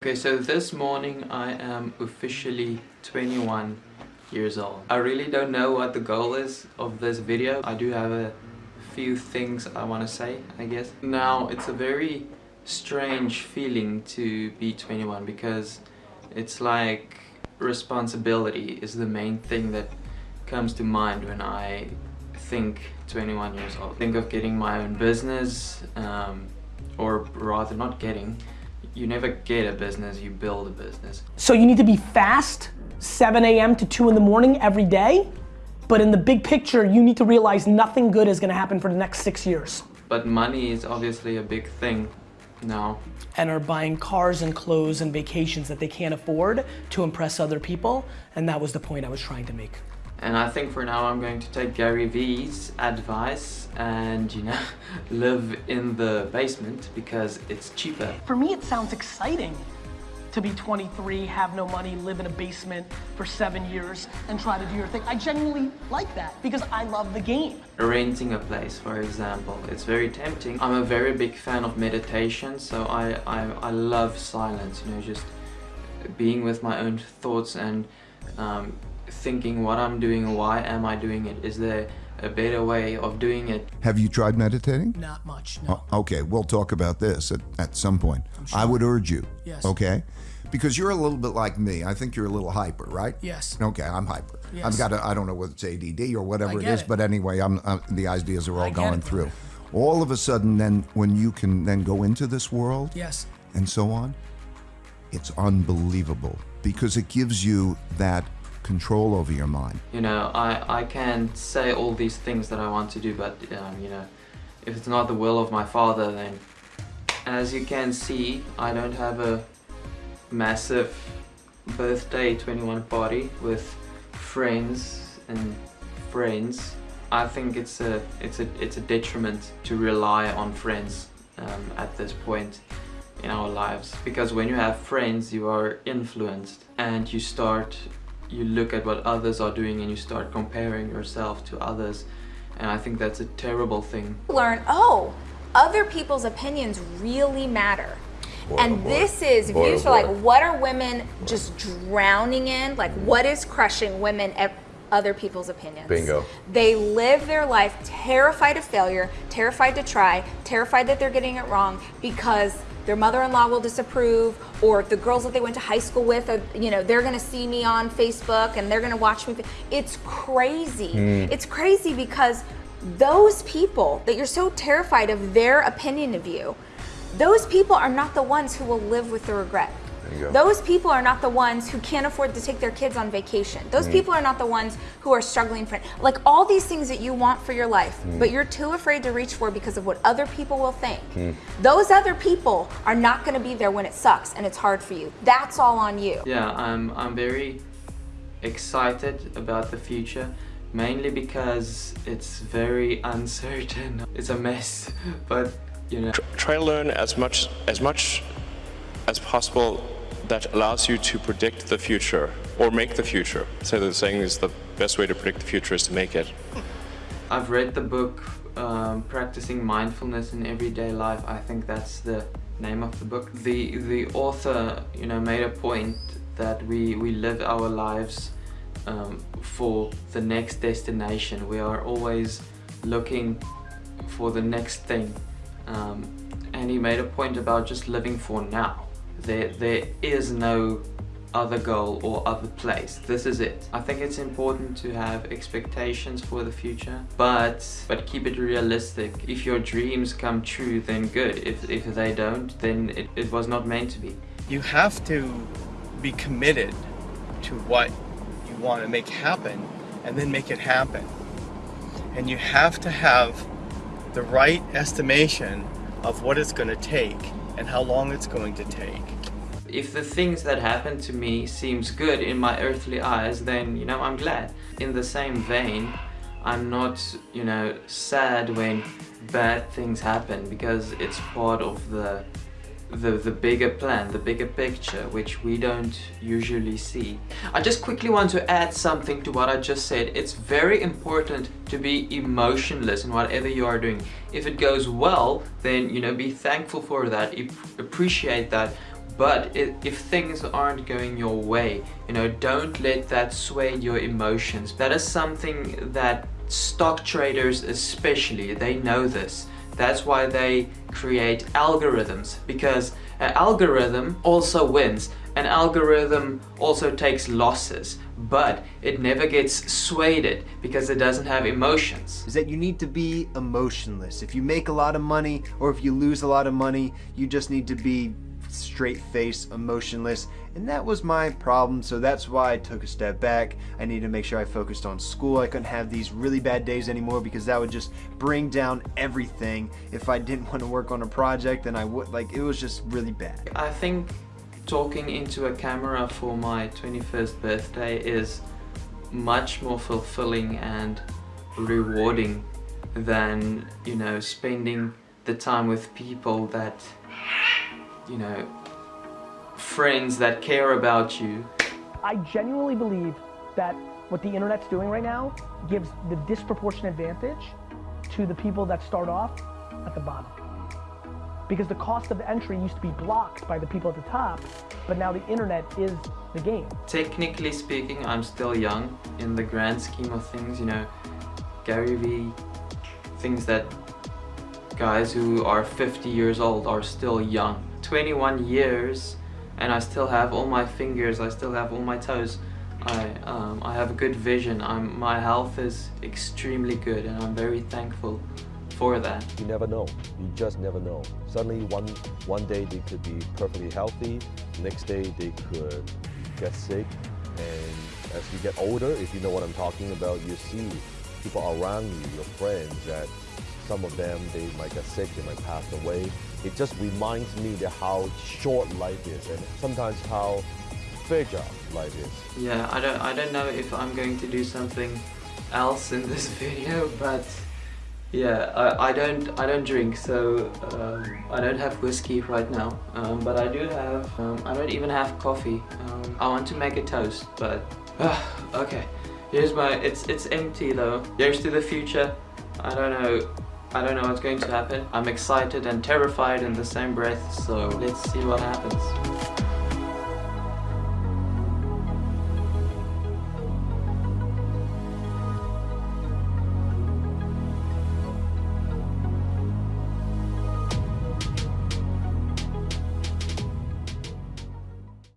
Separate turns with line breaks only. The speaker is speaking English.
Okay, so this morning I am officially 21 years old. I really don't know what the goal is of this video. I do have a few things I want to say, I guess. Now, it's a very strange feeling to be 21 because it's like responsibility is the main thing that comes to mind when I think 21 years old. Think of getting my own business, um, or rather not getting, you never get a business, you build a business.
So you need to be fast, 7 a.m. to 2 in the morning every day, but in the big picture, you need to realize nothing good is gonna happen for the next six years.
But money is obviously a big thing now.
And are buying cars and clothes and vacations that they can't afford to impress other people, and that was the point I was trying to make.
And I think for now I'm going to take Gary Vee's advice and, you know, live in the basement because it's cheaper.
For me, it sounds exciting to be 23, have no money, live in a basement for seven years, and try to do your thing. I genuinely like that because I love the game.
Renting a place, for example, it's very tempting. I'm a very big fan of meditation, so I, I, I love silence, you know, just being with my own thoughts and um, thinking what I'm doing, why am I doing it? Is there a better way of doing it?
Have you tried meditating?
Not much, no.
Oh, okay, we'll talk about this at, at some point.
sure.
I would urge you.
Yes.
Okay? Because you're a little bit like me. I think you're a little hyper, right?
Yes.
Okay, I'm hyper.
Yes.
I've got a, I don't know whether it's ADD or whatever
I
it
get
is,
it.
but anyway, I'm uh, the ideas are all
I
going
it,
through.
brother.
All of a sudden, then when you can then go into this world
Yes.
and so on, it's unbelievable because it gives you that control over your mind.
You know, I, I can say all these things that I want to do, but, um, you know, if it's not the will of my father, then as you can see, I don't have a massive birthday 21 party with friends and friends. I think it's a, it's a, it's a detriment to rely on friends um, at this point in our lives because when you have friends you are influenced and you start you look at what others are doing and you start comparing yourself to others and I think that's a terrible thing
learn, oh, other people's opinions really matter. and oh
boy.
this is, if
Boy,
you
oh,
just like, what are women just drowning in? Like, what is crushing women at other people's opinions?
Bingo.
They live their life terrified of failure, terrified to try, terrified that they're getting it wrong because their mother-in-law will disapprove or the girls that they went to high school with are, you know they're gonna see me on facebook and they're gonna watch me it's crazy
Hmm.
it's crazy because those people that you're so terrified of their opinion of you those people are not the ones who will live with the regret
There you go.
Those people are not the ones who can't afford to take their kids on vacation. Those
Hmm.
people are not the ones who are struggling for like all these things that you want for your life
Hmm.
but you're too afraid to reach for because of what other people will think. Those other people are not going to be there when it sucks and it's hard for you. That's all on you.
Yeah I'm, I'm very excited about the future mainly because it's very uncertain. It's a mess but you know.
Try to learn as much as much as possible that allows you to predict the future or make the future. So the saying is the best way to predict the future is to make it.
I've read the book um, Practicing Mindfulness in Everyday Life. I think that's the name of the book. The the author, you know, made a point that we we live our lives um, for the next destination. We are always looking for the next thing. Um, and he made a point about just living for now. There there is no other goal or other place. This is it. I think it's important to have expectations for the future, but but keep it realistic. If your dreams come true, then good. If, if they don't, then it, it was not meant to be.
you have to be committed to what you want to make happen and then make it happen. And you have to have the right estimation of what it's going to take and how long it's going to take.
If the things that happen to me seems good in my earthly eyes, then, you know, I'm glad. In the same vein, I'm not, you know, sad when bad things happen because it's part of the the, the bigger plan, the bigger picture, which we don't usually see. I just quickly want to add something to what I just said. It's very important to be emotionless in whatever you are doing. If it goes well, then, you know, be thankful for that, ap- appreciate that. but if things aren't going your way you know don't let that sway your emotions that is something that stock traders especially they know this that's why they create algorithms because an algorithm also wins. An algorithm also takes losses but it never gets swayed because it doesn't have emotions.
Is that you need to be emotionless. If you make a lot of money or if you lose a lot of money you just need to be straight face, emotionless, and that was my problem, so that's why I took a step back. I needed to make sure I focused on school. I couldn't have these really bad days anymore because that would just bring down everything. If I didn't want to work on a project, then I would, like, it was just really bad.
I think talking into a camera for my 21st birthday is much more fulfilling and rewarding than, you know, spending the time with people that you know, friends that care about you.
I genuinely believe that what the internet's doing right now gives the disproportionate advantage to the people that start off at the bottom. Because the cost of entry used to be blocked by the people at the top, but now the internet is the game.
Technically speaking, I'm still young in the grand scheme of things, you know, Gary Vee, things that guys who are 50 years old are still young 21 years and I still have all my fingers, I still have all my toes. I, um, I have a good vision. I'm, my health is extremely good and I'm very thankful for that.
You never know. You just never know. Suddenly one, one day they could be perfectly healthy, next day they could get sick and as you get older, if you know what I'm talking about, you see people around you, your friends, that some of them, they might get sick, they might pass away. It just reminds me that how short life is and sometimes how fragile life is.
Yeah, I don't, I don't know if I'm going to do something else in this video, but yeah, I, I don't I don't drink, so um, I don't have whiskey right now. Um, but I do have um, I don't even have coffee. Um, I want to make a toast, but uh, okay. Here's my it's it's empty though. Here's to the future. I don't know I don't know what's going to happen. I'm excited and terrified in the same breath, so let's see what happens.